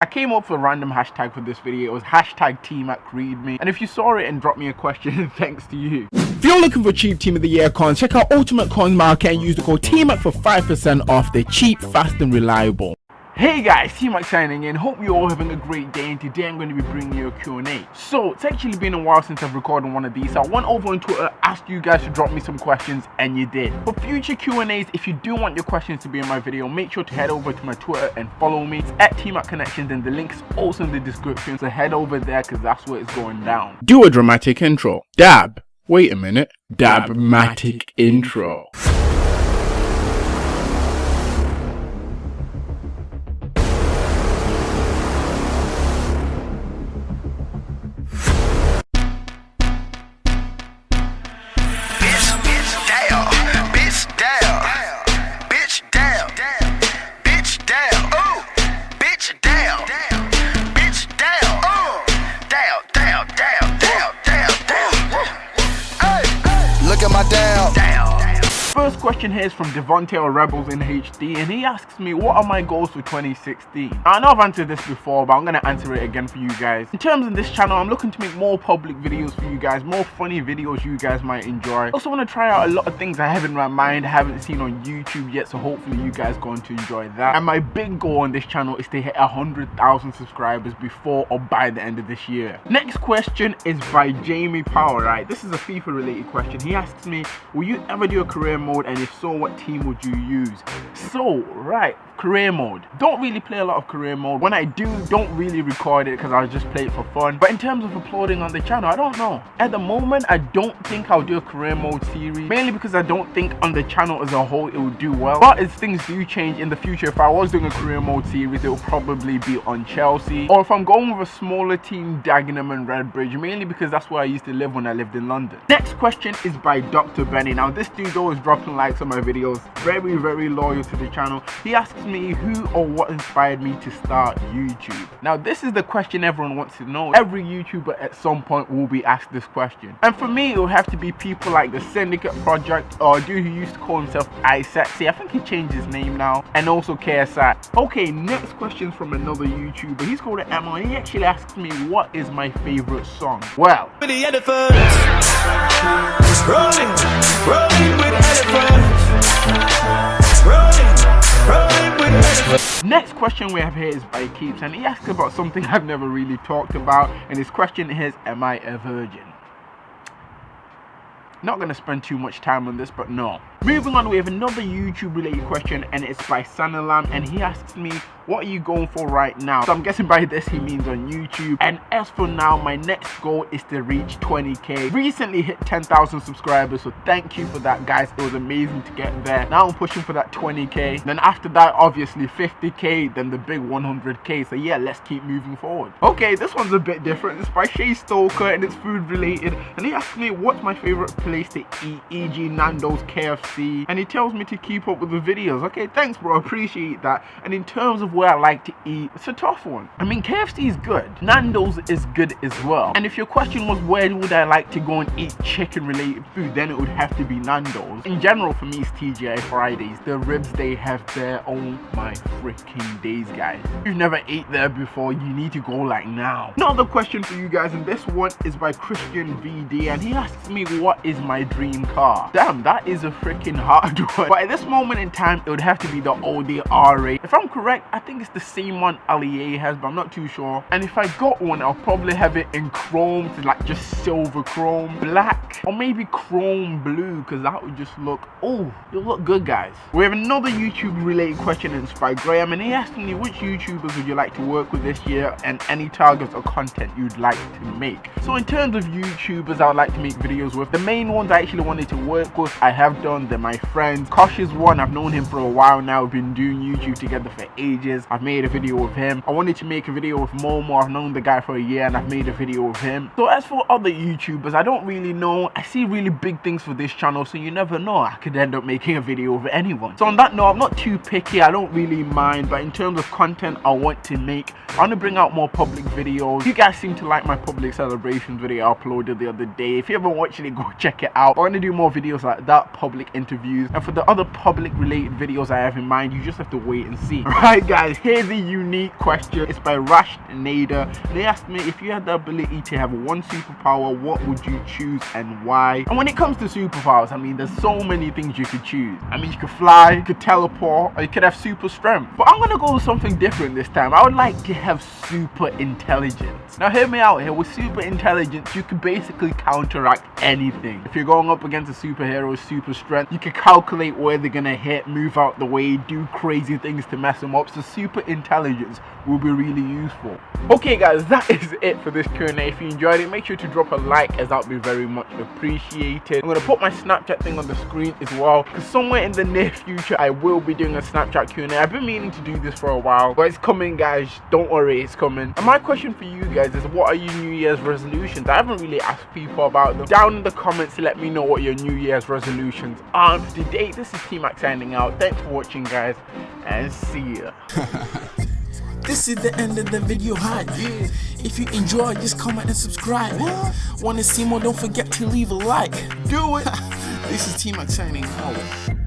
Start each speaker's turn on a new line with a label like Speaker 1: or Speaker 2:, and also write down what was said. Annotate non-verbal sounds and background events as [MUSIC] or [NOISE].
Speaker 1: I came up with a random hashtag for this video. It was hashtag TMacReadMe. And if you saw it and dropped me a question, [LAUGHS] thanks to you. If you're looking for cheap Team of the Year coins, check out Ultimate Coins Market and use the code TMAC for 5% off. They're cheap, fast and reliable. Hey guys, T-Mac signing in. Hope you're all having a great day and today I'm going to be bringing you a Q&A. So, it's actually been a while since I've recorded one of these. So I went over on Twitter, asked you guys to drop me some questions and you did. For future Q&As, if you do want your questions to be in my video, make sure to head over to my Twitter and follow me. It's at T-Mac Connections and the link's also in the description. So head over there because that's where it's going down. Do a dramatic intro. Dab. Wait a minute. Dabmatic intro. First question here is from Devontae or Rebels in HD and he asks me what are my goals for 2016? Now, I know I've answered this before but I'm going to answer it again for you guys. In terms of this channel I'm looking to make more public videos for you guys, more funny videos you guys might enjoy. Also want to try out a lot of things I have in my mind haven't seen on YouTube yet so hopefully you guys going to enjoy that. And my big goal on this channel is to hit 100,000 subscribers before or by the end of this year. Next question is by Jamie Power, right? This is a FIFA related question. He asks me, will you ever do a career mode and if so what team would you use. So right career mode. Don't really play a lot of career mode. When i do don't really record it because i just play it for fun. But in terms of uploading on the channel i don't know. At the moment i don't think i'll do a career mode series mainly because i don't think on the channel as a whole it will do well. But as things do change in the future if i was doing a career mode series it will probably be on chelsea. Or if i'm going with a smaller team dagenham and redbridge mainly because that's where i used to live when i lived in london. Next question is by dr benny. Now this dude always dropping likes on my videos very very loyal to the channel he asks me who or what inspired me to start YouTube. Now this is the question everyone wants to know. Every YouTuber at some point will be asked this question. And for me it will have to be people like the Syndicate Project or a dude who used to call himself iSexy. I think he changed his name now. And also KSI. Okay, next question from another YouTuber. He's called Emma and he actually asks me what is my favorite song. Well, the rolling, rolling with. Next question we have here is by Keeps and he asked about something I've never really talked about and his question is am I a virgin? Not gonna spend too much time on this, but no. Moving on, we have another YouTube related question and it's by Sanalam and he asks me, what are you going for right now? So I'm guessing by this he means on YouTube. And as for now, my next goal is to reach 20k. Recently hit 10,000 subscribers, so thank you for that guys. It was amazing to get there. Now I'm pushing for that 20k. Then after that, obviously 50k, then the big 100k. So yeah, let's keep moving forward. Okay, this one's a bit different. It's by Shay Stalker and it's food related. And he asked me what's my favorite place to eat, e.g. Nando's, KFC. And he tells me to keep up with the videos. Okay, thanks bro, appreciate that. And in terms of where I like to eat, it's a tough one. I mean, KFC is good. Nando's is good as well. And if your question was where would I like to go and eat chicken related food, then it would have to be Nando's. In general, for me, it's TGI Fridays. The ribs they have there, oh my freaking days, guys. If you've never ate there before, you need to go like now. Another question for you guys, and this one is by Christian VD, and he asks me what is my dream car. Damn, that is a freaking hard [LAUGHS] one. But at this moment in time, it would have to be the Audi R8. If I'm correct, I think it's the same one Ali has, but I'm not too sure. And if I got one, I'll probably have it in chrome, to like just silver chrome, black, or maybe chrome blue, because that would just look, oh, it'll look good, guys. We have another YouTube related question, it's by Graham, and he asked me which YouTubers would you like to work with this year, and any targets or content you'd like to make. So in terms of YouTubers I would like to make videos with, the main ones I actually wanted to work with, I have done, they're my friends. Kosh is one, I've known him for a while now, we've been doing YouTube together for ages. I've made a video with him. I wanted to make a video with Momo. I've known the guy for a year and I've made a video with him. So as for other YouTubers, I don't really know. I see really big things for this channel, so you never know. I could end up making a video with anyone. So on that note, I'm not too picky. I don't really mind. But in terms of content I want to make, I want to bring out more public videos. You guys seem to like my public celebrations video I uploaded the other day. If you haven't watched it, go [LAUGHS] check it out. I want to do more videos like that, public interviews. And for the other public related videos I have in mind, you just have to wait and see. [LAUGHS] Right, guys? here's a unique question. It's by Rash Nader. They asked me if you had the ability to have one superpower, what would you choose and why? And when it comes to superpowers, I mean, there's so many things you could choose. I mean, you could fly, you could teleport, or you could have super strength. But I'm gonna go with something different this time. I would like to have super intelligence. Now, hear me out here. With super intelligence, you could basically counteract anything. If you're going up against a superhero with super strength, you can calculate where they're gonna hit, move out the way, do crazy things to mess them up. So super intelligence will be really useful. Okay guys, that [LAUGHS] is it for this Q&A. If you enjoyed it, make sure to drop a like as that would be very much appreciated. I'm gonna put my Snapchat thing on the screen as well because somewhere in the near future I will be doing a Snapchat Q&A. I've been meaning to do this for a while, but it's coming guys. Don't worry, it's coming. And my question for you guys is what are your New Year's resolutions? I haven't really asked people about them. Down in the comments, let me know what your New Year's resolutions are. Today, this is T-Mac signing out. Thanks for watching guys and see ya. [LAUGHS]
Speaker 2: This is the end of the video hype. If you enjoyed, just comment and subscribe. Wanna see more? Don't forget to leave a like.
Speaker 1: Do it. [LAUGHS]
Speaker 2: This is T-Mac signing out.